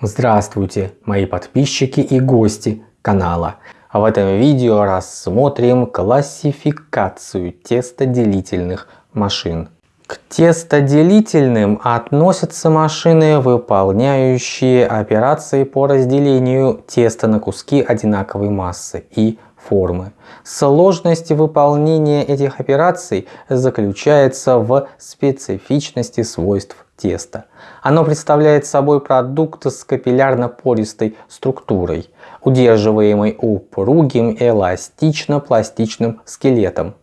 Здравствуйте, мои подписчики и гости канала. В этом видео рассмотрим классификацию тестоделительных машин. К тестоделительным относятся машины, выполняющие операции по разделению теста на куски одинаковой массы и формы. Сложность выполнения этих операций заключается в специфичности свойств теста. Оно представляет собой продукт с капиллярно-пористой структурой, удерживаемый упругим эластично-пластичным скелетом,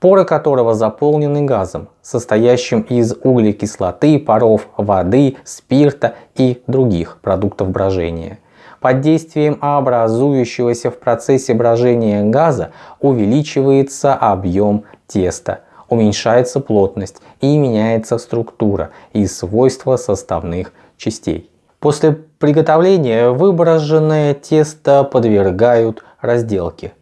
поры которого заполнены газом, состоящим из углекислоты, паров воды, спирта и других продуктов брожения. Под действием образующегося в процессе брожения газа увеличивается объем теста – уменьшается плотность и меняется структура и свойства составных частей. После приготовления выброженное тесто подвергают разделке.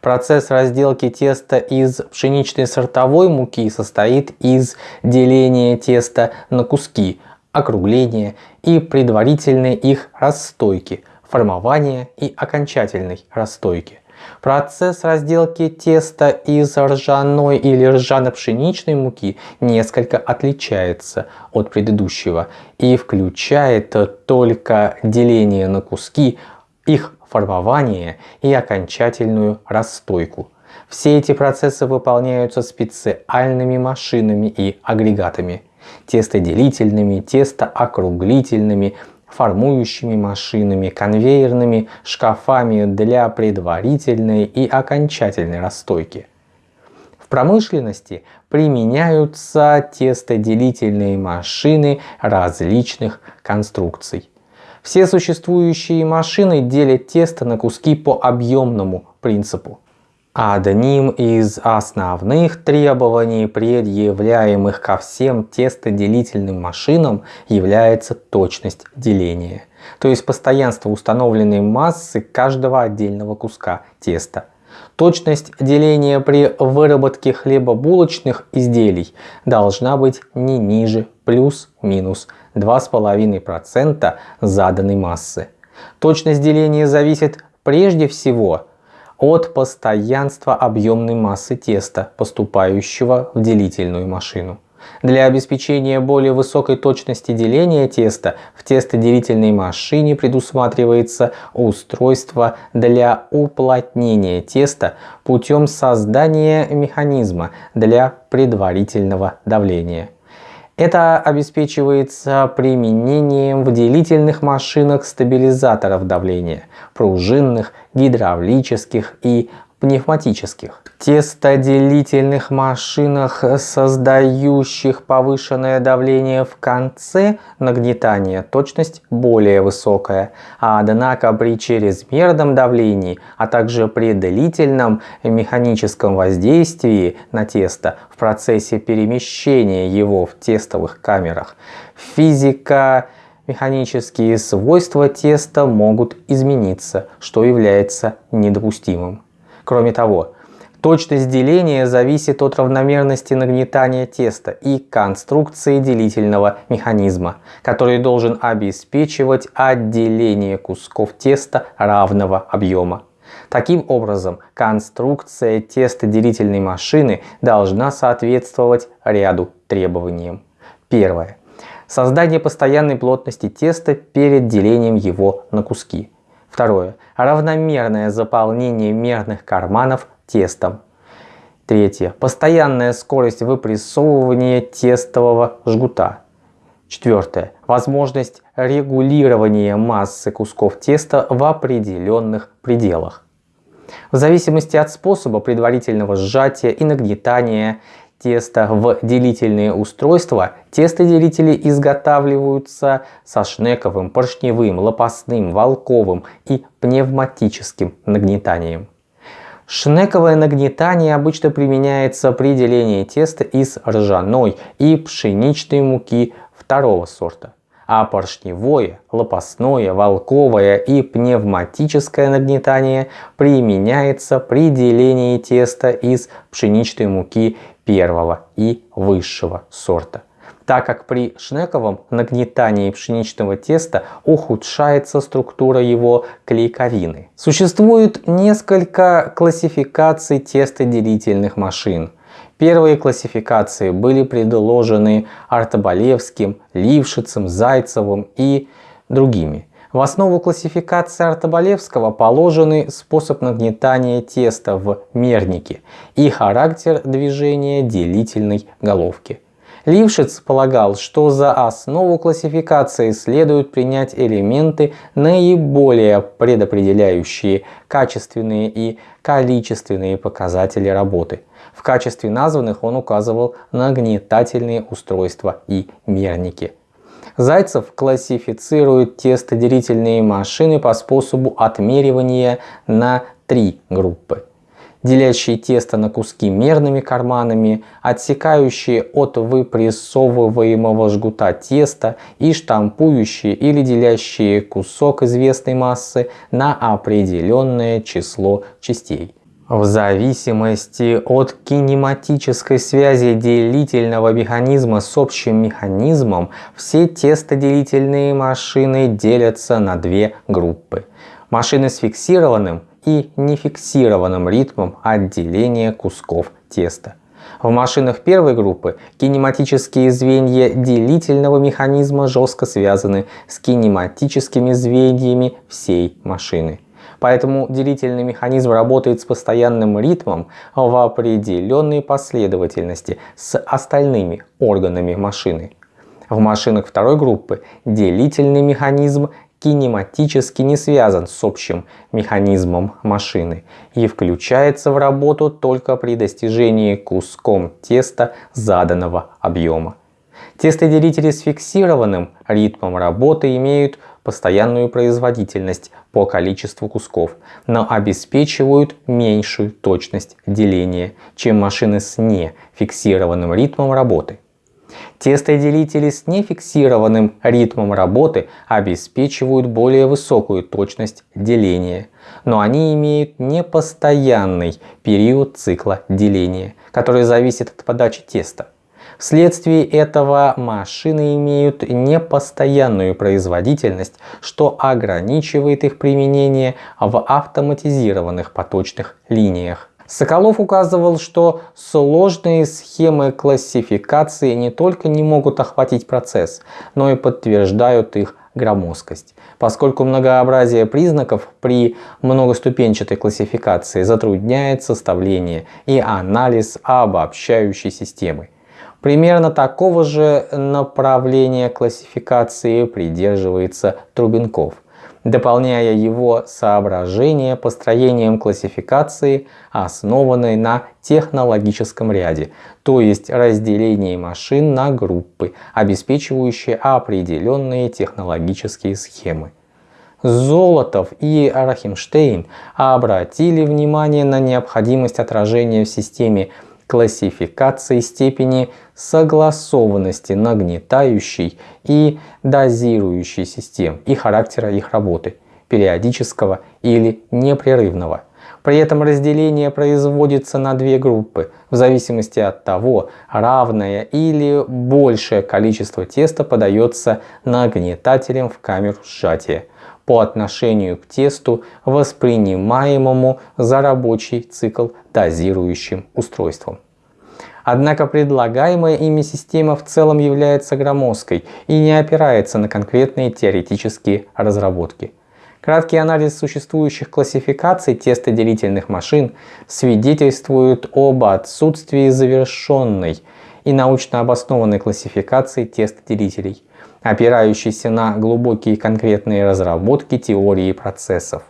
Процесс разделки теста из пшеничной сортовой муки состоит из деления теста на куски, округления и предварительной их расстойки, формования и окончательной расстойки. Процесс разделки теста из ржаной или ржано-пшеничной муки несколько отличается от предыдущего и включает только деление на куски, их формование и окончательную расстойку. Все эти процессы выполняются специальными машинами и агрегатами, тестоделительными, тестоокруглительными, формующими машинами, конвейерными шкафами для предварительной и окончательной расстойки. В промышленности применяются тестоделительные машины различных конструкций. Все существующие машины делят тесто на куски по объемному принципу. Одним из основных требований, предъявляемых ко всем тестоделительным машинам, является точность деления, то есть постоянство установленной массы каждого отдельного куска теста. Точность деления при выработке хлебобулочных изделий должна быть не ниже плюс-минус 2,5% заданной массы. Точность деления зависит прежде всего от постоянства объемной массы теста, поступающего в делительную машину. Для обеспечения более высокой точности деления теста в тестоделительной машине предусматривается устройство для уплотнения теста путем создания механизма для предварительного давления. Это обеспечивается применением в делительных машинах стабилизаторов давления, пружинных, гидравлических и пневматических. Тестоделительных машинах, создающих повышенное давление в конце нагнетания, точность более высокая, однако при чрезмерном давлении, а также при длительном механическом воздействии на тесто в процессе перемещения его в тестовых камерах, физика механические свойства теста могут измениться, что является недопустимым. Кроме того, точность деления зависит от равномерности нагнетания теста и конструкции делительного механизма, который должен обеспечивать отделение кусков теста равного объема. Таким образом, конструкция тестоделительной машины должна соответствовать ряду требованиям. Первое. Создание постоянной плотности теста перед делением его на куски. Второе. Равномерное заполнение мерных карманов тестом. Третье. Постоянная скорость выпрессовывания тестового жгута. Четвертое. Возможность регулирования массы кусков теста в определенных пределах. В зависимости от способа предварительного сжатия и нагнетания теста в делительные устройства, тестоделители изготавливаются со шнековым, поршневым, лопастным, волковым и пневматическим нагнетанием. Шнековое нагнетание обычно применяется при делении теста из ржаной и пшеничной муки второго сорта а поршневое, лопастное, волковое и пневматическое нагнетание применяется при делении теста из пшеничной муки первого и высшего сорта. так как при шнековом нагнетании пшеничного теста ухудшается структура его клейковины. Существует несколько классификаций тестоделительных машин. Первые классификации были предложены Артобалевским, Лившицем, Зайцевым и другими. В основу классификации Артобалевского положены способ нагнетания теста в мернике и характер движения делительной головки. Лившиц полагал, что за основу классификации следует принять элементы, наиболее предопределяющие качественные и количественные показатели работы. В качестве названных он указывал нагнетательные устройства и мерники. Зайцев классифицирует тестоделительные машины по способу отмеривания на три группы делящие тесто на куски мерными карманами, отсекающие от выпрессовываемого жгута теста и штампующие или делящие кусок известной массы на определенное число частей. В зависимости от кинематической связи делительного механизма с общим механизмом, все тестоделительные машины делятся на две группы. Машины с фиксированным и нефиксированным ритмом отделения кусков теста. В машинах первой группы кинематические звенья делительного механизма жестко связаны с кинематическими звеньями всей машины. Поэтому делительный механизм работает с постоянным ритмом в определенной последовательности с остальными органами машины. В машинах второй группы делительный механизм кинематически не связан с общим механизмом машины и включается в работу только при достижении куском теста заданного объема. Тестоделители с фиксированным ритмом работы имеют постоянную производительность по количеству кусков, но обеспечивают меньшую точность деления, чем машины с нефиксированным ритмом работы. Тестоделители с нефиксированным ритмом работы обеспечивают более высокую точность деления, но они имеют непостоянный период цикла деления, который зависит от подачи теста. Вследствие этого машины имеют непостоянную производительность, что ограничивает их применение в автоматизированных поточных линиях. Соколов указывал, что сложные схемы классификации не только не могут охватить процесс, но и подтверждают их громоздкость, поскольку многообразие признаков при многоступенчатой классификации затрудняет составление и анализ обобщающей системы. Примерно такого же направления классификации придерживается Трубенков – дополняя его соображения построением классификации, основанной на технологическом ряде, то есть разделении машин на группы, обеспечивающие определенные технологические схемы. Золотов и Рахимштейн обратили внимание на необходимость отражения в системе классификации степени согласованности нагнетающей и дозирующей систем и характера их работы, периодического или непрерывного. При этом разделение производится на две группы, в зависимости от того, равное или большее количество теста подается нагнетателем в камеру сжатия по отношению к тесту, воспринимаемому за рабочий цикл дозирующим устройством. Однако предлагаемая ими система в целом является громоздкой и не опирается на конкретные теоретические разработки. Краткий анализ существующих классификаций тестоделительных машин свидетельствует об отсутствии завершенной и научно обоснованной классификации тестоделителей, опирающейся на глубокие конкретные разработки теории процессов.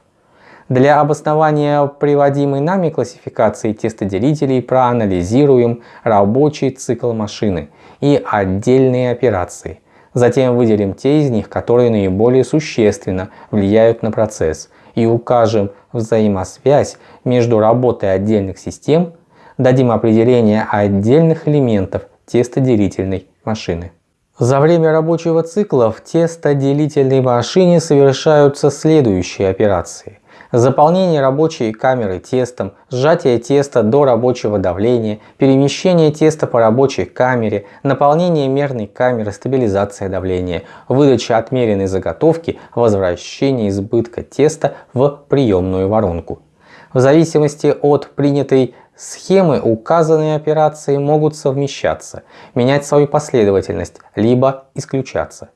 Для обоснования приводимой нами классификации тестоделителей проанализируем рабочий цикл машины и отдельные операции. Затем выделим те из них, которые наиболее существенно влияют на процесс и укажем взаимосвязь между работой отдельных систем, дадим определение отдельных элементов тестоделительной машины. За время рабочего цикла в тестоделительной машине совершаются следующие операции – Заполнение рабочей камеры тестом, сжатие теста до рабочего давления, перемещение теста по рабочей камере, наполнение мерной камеры, стабилизация давления, выдача отмеренной заготовки, возвращение избытка теста в приемную воронку. В зависимости от принятой схемы указанные операции могут совмещаться, менять свою последовательность, либо исключаться.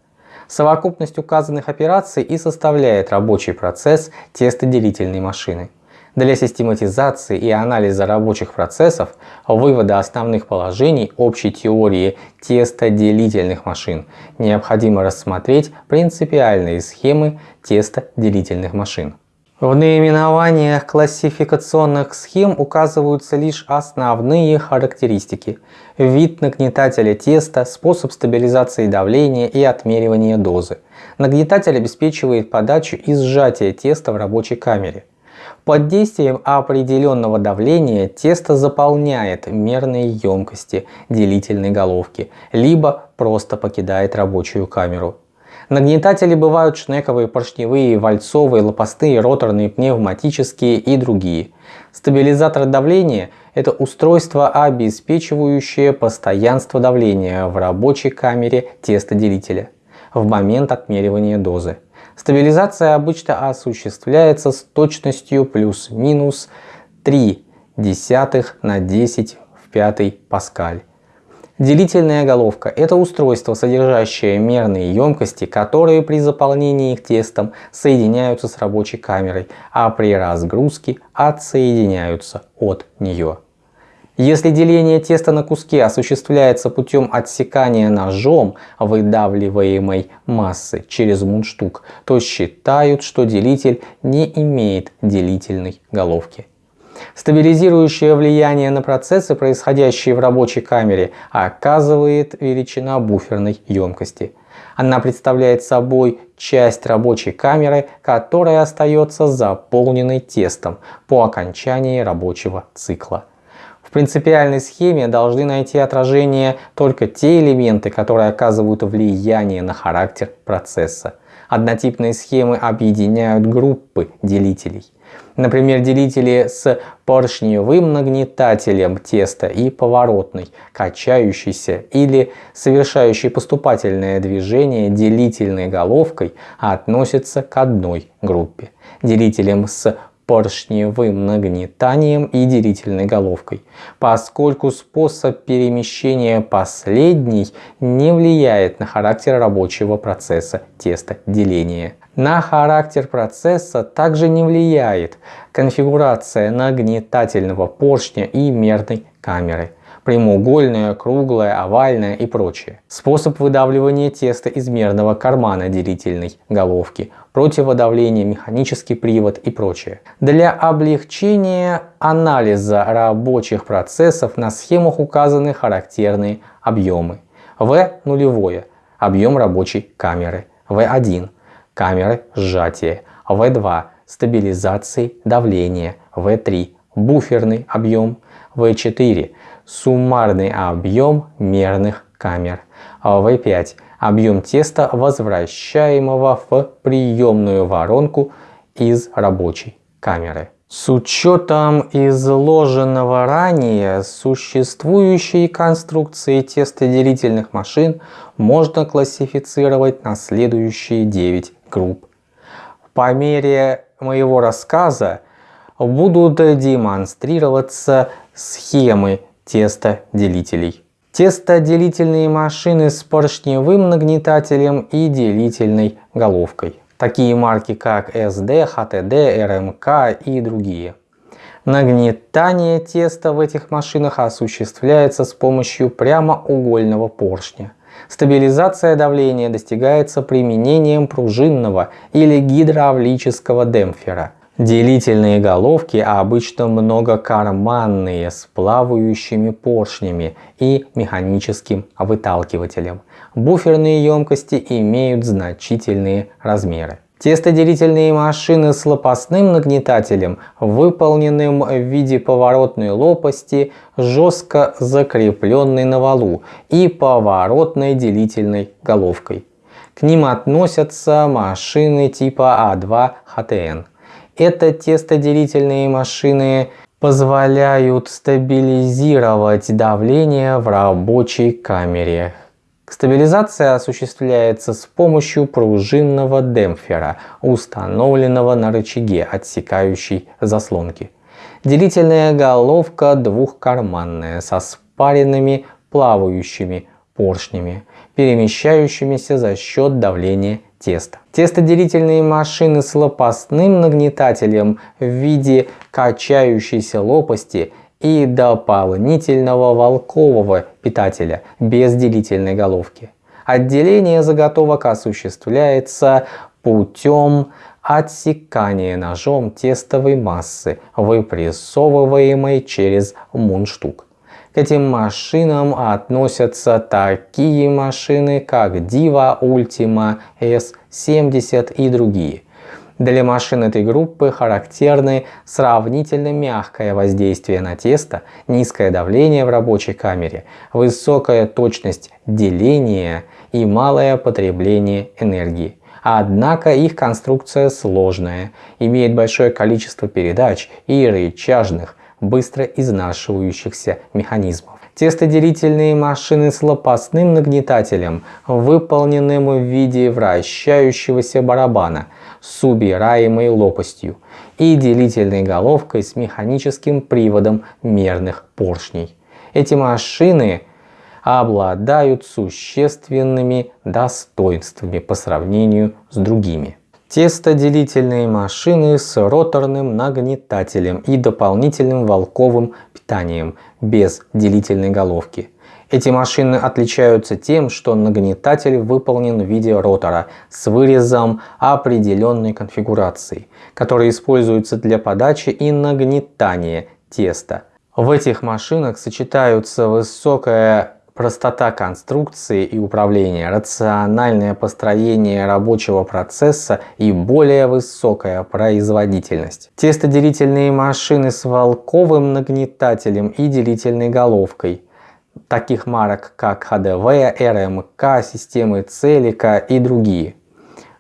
Совокупность указанных операций и составляет рабочий процесс тестоделительной машины. Для систематизации и анализа рабочих процессов, вывода основных положений общей теории тестоделительных машин необходимо рассмотреть принципиальные схемы тестоделительных машин. В наименованиях классификационных схем указываются лишь основные характеристики. Вид нагнетателя теста, способ стабилизации давления и отмеривания дозы. Нагнетатель обеспечивает подачу и сжатие теста в рабочей камере. Под действием определенного давления тесто заполняет мерные емкости делительной головки, либо просто покидает рабочую камеру. Нагнетатели бывают шнековые, поршневые, вальцовые, лопастные, роторные, пневматические и другие. Стабилизатор давления – это устройство, обеспечивающее постоянство давления в рабочей камере тестоделителя в момент отмеривания дозы. Стабилизация обычно осуществляется с точностью плюс-минус 3 десятых на 10 в 5 паскаль. Делительная головка – это устройство, содержащее мерные емкости, которые при заполнении их тестом соединяются с рабочей камерой, а при разгрузке отсоединяются от нее. Если деление теста на куски осуществляется путем отсекания ножом выдавливаемой массы через мундштук, то считают, что делитель не имеет делительной головки. Стабилизирующее влияние на процессы, происходящие в рабочей камере, оказывает величина буферной емкости. Она представляет собой часть рабочей камеры, которая остается заполненной тестом по окончании рабочего цикла. В принципиальной схеме должны найти отражение только те элементы, которые оказывают влияние на характер процесса. Однотипные схемы объединяют группы делителей. Например, делители с поршневым нагнетателем теста и поворотной, качающейся или совершающей поступательное движение делительной головкой относятся к одной группе. Делителем с поршневым нагнетанием и делительной головкой, поскольку способ перемещения последней не влияет на характер рабочего процесса тестоделения. На характер процесса также не влияет конфигурация нагнетательного поршня и мерной камеры прямоугольная, круглая, овальная и прочее. Способ выдавливания теста из мерного кармана делительной головки, противодавление, механический привод и прочее. Для облегчения анализа рабочих процессов на схемах указаны характерные объемы. В нулевое – объем рабочей камеры. В1 – камеры сжатия. В2 – стабилизации давления. В3 – буферный объем. В4 суммарный объем мерных камер. В5 объем теста, возвращаемого в приемную воронку из рабочей камеры. С учетом изложенного ранее, существующие конструкции тестоделительных машин можно классифицировать на следующие 9 групп. По мере моего рассказа будут демонстрироваться схемы тестоделителей. Тестоделительные машины с поршневым нагнетателем и делительной головкой. Такие марки как SD, HTD, RMK и другие. Нагнетание теста в этих машинах осуществляется с помощью прямоугольного поршня. Стабилизация давления достигается применением пружинного или гидравлического демпфера – Делительные головки обычно многокарманные с плавающими поршнями и механическим выталкивателем. Буферные емкости имеют значительные размеры. Тестоделительные машины с лопастным нагнетателем, выполненным в виде поворотной лопасти, жестко закрепленной на валу и поворотной делительной головкой. К ним относятся машины типа А2 ХТН. Это тестоделительные машины позволяют стабилизировать давление в рабочей камере. Стабилизация осуществляется с помощью пружинного демпфера, установленного на рычаге, отсекающей заслонки. Делительная головка двухкарманная, со спаренными плавающими поршнями, перемещающимися за счет давления теста. Тестоделительные машины с лопастным нагнетателем в виде качающейся лопасти и дополнительного волкового питателя без делительной головки. Отделение заготовок осуществляется путем отсекания ножом тестовой массы, выпрессовываемой через мундштук. К этим машинам относятся такие машины, как Diva Ultima S70 и другие. Для машин этой группы характерны сравнительно мягкое воздействие на тесто, низкое давление в рабочей камере, высокая точность деления и малое потребление энергии. Однако их конструкция сложная, имеет большое количество передач и рычажных, быстро изнашивающихся механизмов. Тестоделительные машины с лопастным нагнетателем, выполненным в виде вращающегося барабана с убираемой лопастью и делительной головкой с механическим приводом мерных поршней. Эти машины обладают существенными достоинствами по сравнению с другими тестоделительные машины с роторным нагнетателем и дополнительным волковым питанием без делительной головки. Эти машины отличаются тем, что нагнетатель выполнен в виде ротора с вырезом определенной конфигурации, который используется для подачи и нагнетания теста. В этих машинах сочетаются высокая простота конструкции и управления, рациональное построение рабочего процесса и более высокая производительность. Тестоделительные машины с волковым нагнетателем и делительной головкой, таких марок как ХДВ, РМК, системы Целика и другие.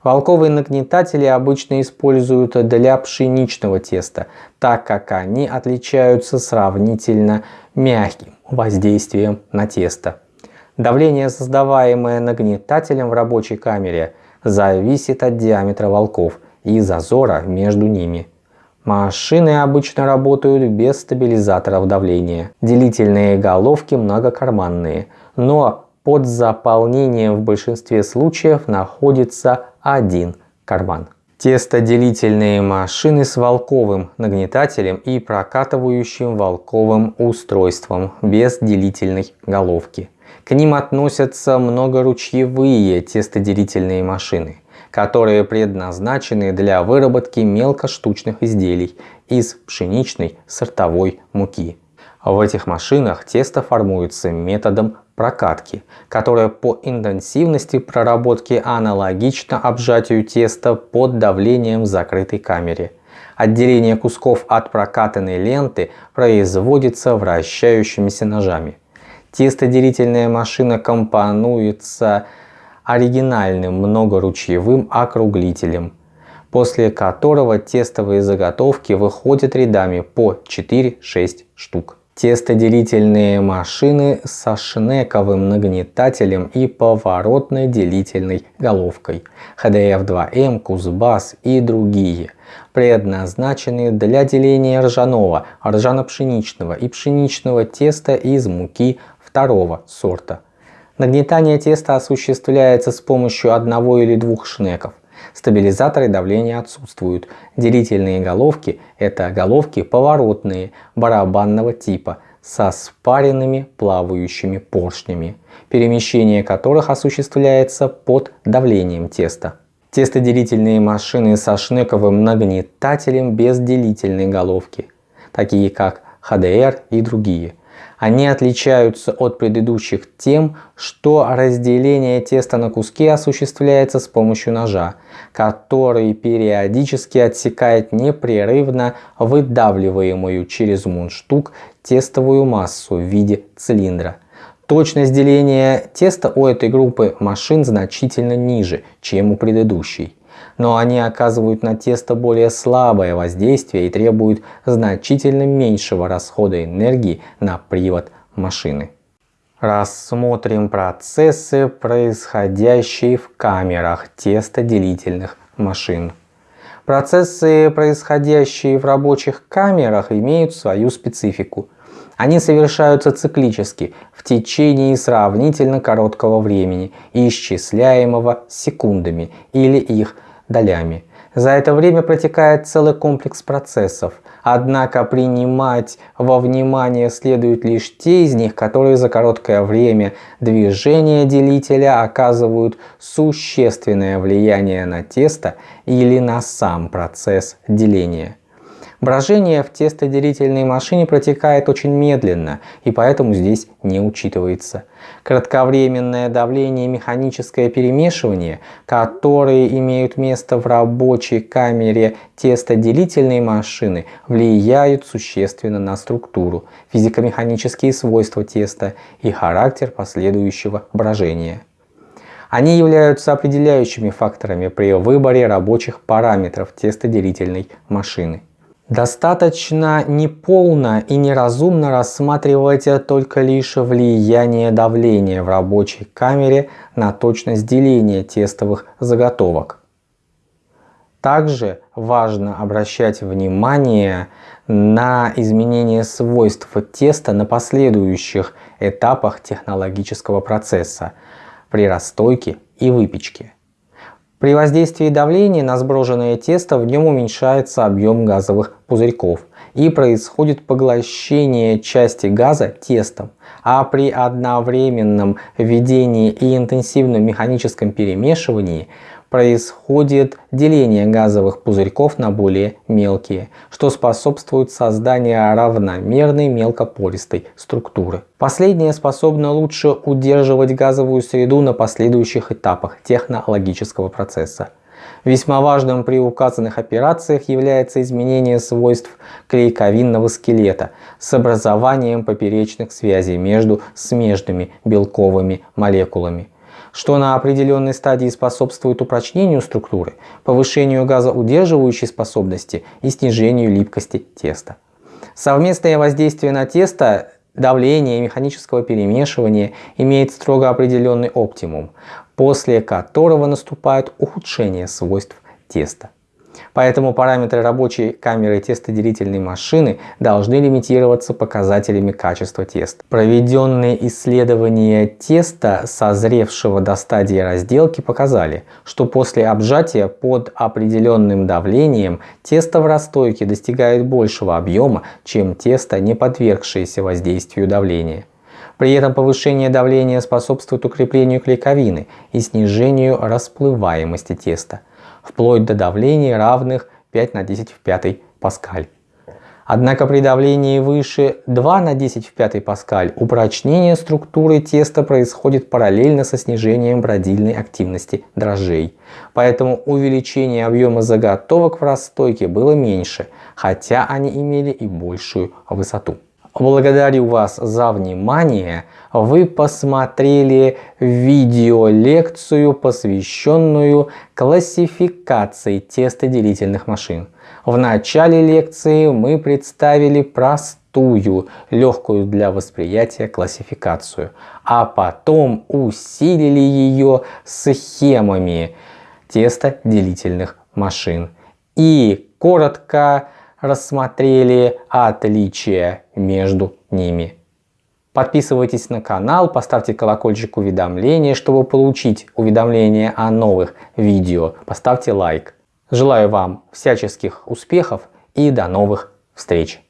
Волковые нагнетатели обычно используют для пшеничного теста, так как они отличаются сравнительно мягким воздействием на тесто. Давление, создаваемое нагнетателем в рабочей камере, зависит от диаметра волков и зазора между ними. Машины обычно работают без стабилизаторов давления. Делительные головки многокарманные, но под заполнением в большинстве случаев находится один карман. Тестоделительные машины с волковым нагнетателем и прокатывающим волковым устройством без делительной головки. К ним относятся многоручьевые тестоделительные машины, которые предназначены для выработки мелкоштучных изделий из пшеничной сортовой муки. В этих машинах тесто формуется методом прокатки, которая по интенсивности проработки аналогично обжатию теста под давлением в закрытой камере. Отделение кусков от прокатанной ленты производится вращающимися ножами. Тестоделительная машина компонуется оригинальным многоручьевым округлителем, после которого тестовые заготовки выходят рядами по 4-6 штук тестоделительные машины со шнековым нагнетателем и поворотной делительной головкой, HDF2M, Кузбасс и другие, предназначенные для деления ржаного, ржано-пшеничного и пшеничного теста из муки второго сорта. Нагнетание теста осуществляется с помощью одного или двух шнеков. Стабилизаторы давления отсутствуют. Делительные головки – это головки поворотные, барабанного типа, со спаренными плавающими поршнями, перемещение которых осуществляется под давлением теста. Тестоделительные машины со шнековым нагнетателем без делительной головки, такие как HDR и другие – они отличаются от предыдущих тем, что разделение теста на куски осуществляется с помощью ножа, который периодически отсекает непрерывно выдавливаемую через мундштук тестовую массу в виде цилиндра. Точность деления теста у этой группы машин значительно ниже, чем у предыдущей. Но они оказывают на тесто более слабое воздействие и требуют значительно меньшего расхода энергии на привод машины. Рассмотрим процессы, происходящие в камерах тестоделительных машин. Процессы, происходящие в рабочих камерах, имеют свою специфику. Они совершаются циклически, в течение сравнительно короткого времени, исчисляемого секундами или их долями. За это время протекает целый комплекс процессов, однако принимать во внимание следует лишь те из них, которые за короткое время движения делителя оказывают существенное влияние на тесто или на сам процесс деления. Брожение в тестоделительной машине протекает очень медленно и поэтому здесь не учитывается. Кратковременное давление и механическое перемешивание, которые имеют место в рабочей камере тестоделительной машины, влияют существенно на структуру, физико-механические свойства теста и характер последующего брожения. Они являются определяющими факторами при выборе рабочих параметров тестоделительной машины. Достаточно неполно и неразумно рассматривать только лишь влияние давления в рабочей камере на точность деления тестовых заготовок. Также важно обращать внимание на изменение свойств теста на последующих этапах технологического процесса при расстойке и выпечке. При воздействии давления на сброженное тесто в нем уменьшается объем газовых пузырьков и происходит поглощение части газа тестом, а при одновременном введении и интенсивном механическом перемешивании происходит деление газовых пузырьков на более мелкие, что способствует созданию равномерной мелкопористой структуры. Последнее способно лучше удерживать газовую среду на последующих этапах технологического процесса. Весьма важным при указанных операциях является изменение свойств клейковинного скелета с образованием поперечных связей между смежными белковыми молекулами что на определенной стадии способствует упрочнению структуры, повышению газоудерживающей способности и снижению липкости теста. Совместное воздействие на тесто давление и механического перемешивания имеет строго определенный оптимум, после которого наступает ухудшение свойств теста. Поэтому параметры рабочей камеры тестоделительной машины должны лимитироваться показателями качества теста. Проведенные исследования теста, созревшего до стадии разделки, показали, что после обжатия под определенным давлением тесто в расстойке достигает большего объема, чем тесто, не подвергшееся воздействию давления. При этом повышение давления способствует укреплению клейковины и снижению расплываемости теста вплоть до давлений равных 5 на 10 в 5 паскаль. Однако при давлении выше 2 на 10 в 5 паскаль упрочнение структуры теста происходит параллельно со снижением бродильной активности дрожжей. Поэтому увеличение объема заготовок в расстойке было меньше, хотя они имели и большую высоту. Благодарю вас за внимание. Вы посмотрели видеолекцию, посвященную классификации тестоделительных машин. В начале лекции мы представили простую, легкую для восприятия классификацию, а потом усилили ее схемами тестоделительных машин. И коротко рассмотрели отличия между ними. Подписывайтесь на канал, поставьте колокольчик уведомления, чтобы получить уведомления о новых видео. Поставьте лайк. Желаю вам всяческих успехов и до новых встреч!